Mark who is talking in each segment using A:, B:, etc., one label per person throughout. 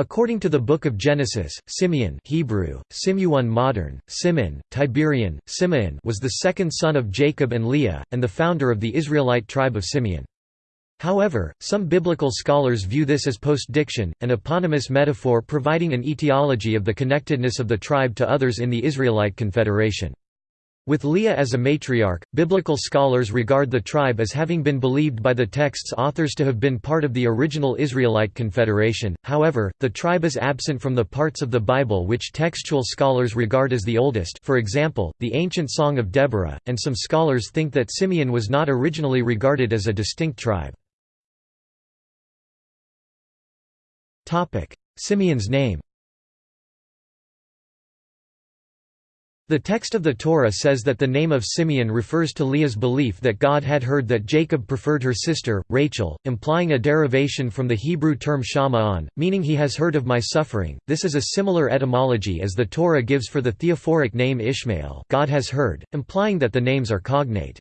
A: According to the Book of Genesis, Simeon Hebrew, Simeon modern, Simeon, Tiberian, Simeon was the second son of Jacob and Leah, and the founder of the Israelite tribe of Simeon. However, some biblical scholars view this as postdiction, an eponymous metaphor providing an etiology of the connectedness of the tribe to others in the Israelite confederation. With Leah as a matriarch, biblical scholars regard the tribe as having been believed by the text's authors to have been part of the original Israelite confederation, however, the tribe is absent from the parts of the Bible which textual scholars regard as the oldest for example, the ancient Song of Deborah, and some scholars think that Simeon was not originally regarded as a distinct tribe. Simeon's name The text of the Torah says that the name of Simeon refers to Leah's belief that God had heard that Jacob preferred her sister, Rachel, implying a derivation from the Hebrew term shama'an, meaning he has heard of my suffering. This is a similar etymology as the Torah gives for the theophoric name Ishmael God has heard, implying that the names are cognate.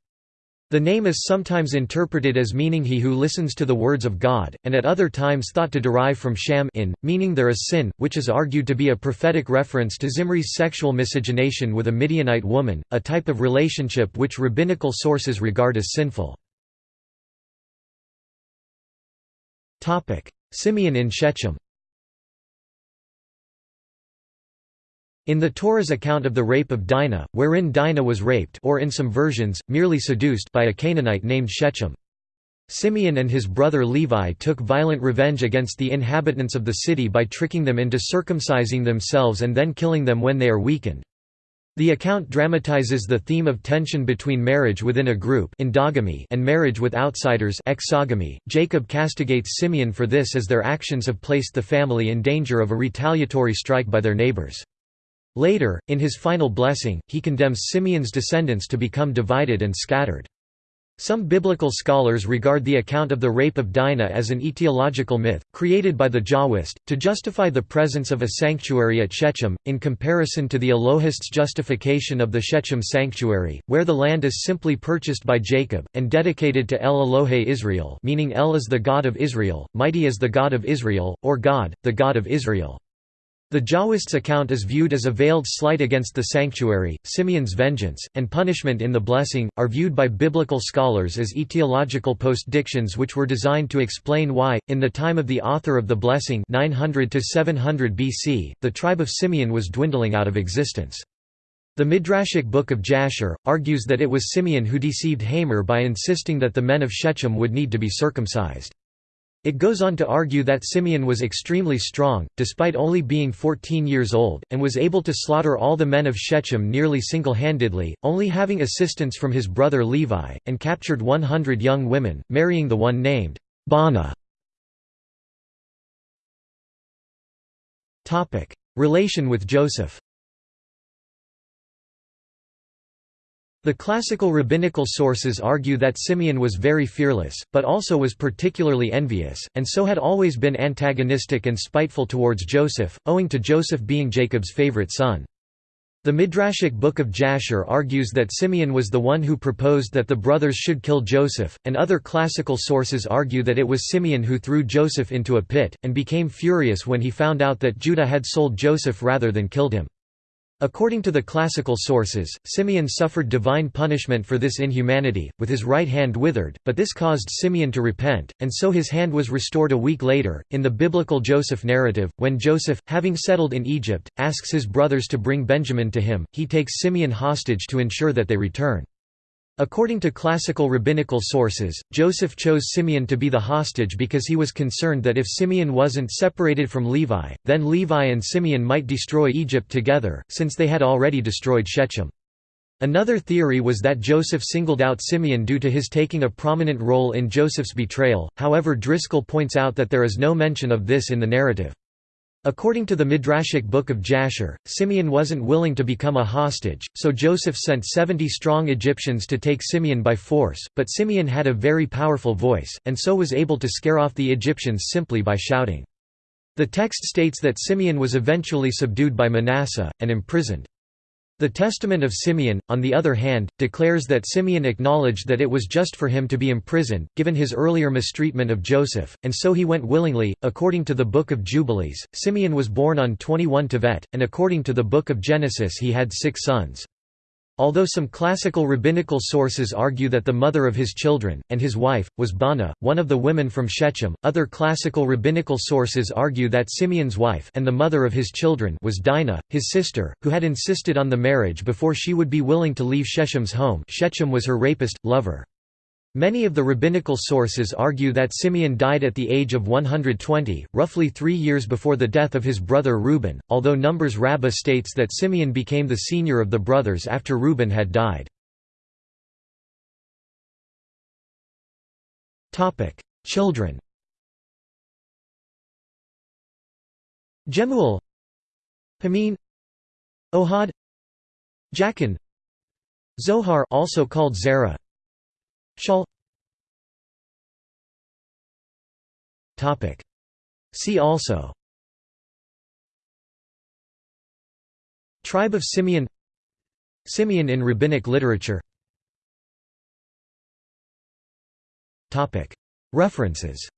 A: The name is sometimes interpreted as meaning he who listens to the words of God, and at other times thought to derive from sham in, meaning there is sin, which is argued to be a prophetic reference to Zimri's sexual miscegenation with a Midianite woman, a type of relationship which rabbinical sources regard as sinful. Simeon in Shechem In the Torah's account of the rape of Dinah, wherein Dinah was raped or in some versions, merely seduced by a Canaanite named Shechem. Simeon and his brother Levi took violent revenge against the inhabitants of the city by tricking them into circumcising themselves and then killing them when they are weakened. The account dramatizes the theme of tension between marriage within a group endogamy and marriage with outsiders exogamy. Jacob castigates Simeon for this as their actions have placed the family in danger of a retaliatory strike by their neighbors. Later, in his final blessing, he condemns Simeon's descendants to become divided and scattered. Some biblical scholars regard the account of the rape of Dinah as an etiological myth, created by the Jahwist, to justify the presence of a sanctuary at Shechem, in comparison to the Elohists' justification of the Shechem sanctuary, where the land is simply purchased by Jacob, and dedicated to El Elohe Israel meaning El is the God of Israel, mighty is the God of Israel, or God, the God of Israel. The Jahwist's account is viewed as a veiled slight against the sanctuary. Simeon's vengeance, and punishment in the blessing, are viewed by biblical scholars as etiological postdictions which were designed to explain why, in the time of the author of the blessing (900–700 BC, the tribe of Simeon was dwindling out of existence. The Midrashic Book of Jasher, argues that it was Simeon who deceived Hamor by insisting that the men of Shechem would need to be circumcised. It goes on to argue that Simeon was extremely strong, despite only being 14 years old, and was able to slaughter all the men of Shechem nearly single-handedly, only having assistance from his brother Levi, and captured 100 young women, marrying the one named Baanah. Relation with Joseph The classical rabbinical sources argue that Simeon was very fearless, but also was particularly envious, and so had always been antagonistic and spiteful towards Joseph, owing to Joseph being Jacob's favorite son. The Midrashic Book of Jasher argues that Simeon was the one who proposed that the brothers should kill Joseph, and other classical sources argue that it was Simeon who threw Joseph into a pit, and became furious when he found out that Judah had sold Joseph rather than killed him. According to the classical sources, Simeon suffered divine punishment for this inhumanity, with his right hand withered, but this caused Simeon to repent, and so his hand was restored a week later. In the biblical Joseph narrative, when Joseph, having settled in Egypt, asks his brothers to bring Benjamin to him, he takes Simeon hostage to ensure that they return. According to classical rabbinical sources, Joseph chose Simeon to be the hostage because he was concerned that if Simeon wasn't separated from Levi, then Levi and Simeon might destroy Egypt together, since they had already destroyed Shechem. Another theory was that Joseph singled out Simeon due to his taking a prominent role in Joseph's betrayal, however Driscoll points out that there is no mention of this in the narrative. According to the Midrashic Book of Jasher, Simeon wasn't willing to become a hostage, so Joseph sent seventy strong Egyptians to take Simeon by force, but Simeon had a very powerful voice, and so was able to scare off the Egyptians simply by shouting. The text states that Simeon was eventually subdued by Manasseh, and imprisoned. The Testament of Simeon, on the other hand, declares that Simeon acknowledged that it was just for him to be imprisoned, given his earlier mistreatment of Joseph, and so he went willingly. According to the Book of Jubilees, Simeon was born on 21 Tevet, and according to the Book of Genesis he had six sons. Although some classical rabbinical sources argue that the mother of his children, and his wife, was Bana, one of the women from Shechem, other classical rabbinical sources argue that Simeon's wife and the mother of his children was Dinah, his sister, who had insisted on the marriage before she would be willing to leave Shechem's home Shechem was her rapist, lover. Many of the rabbinical sources argue that Simeon died at the age of 120, roughly three years before the death of his brother Reuben, although Numbers Rabbah states that Simeon became the senior of the brothers after Reuben had died. Children Jemuel Jamin Ohad Jachin Zohar also called Zerah Shaul See also. Tribe of Simeon. Simeon in rabbinic literature. References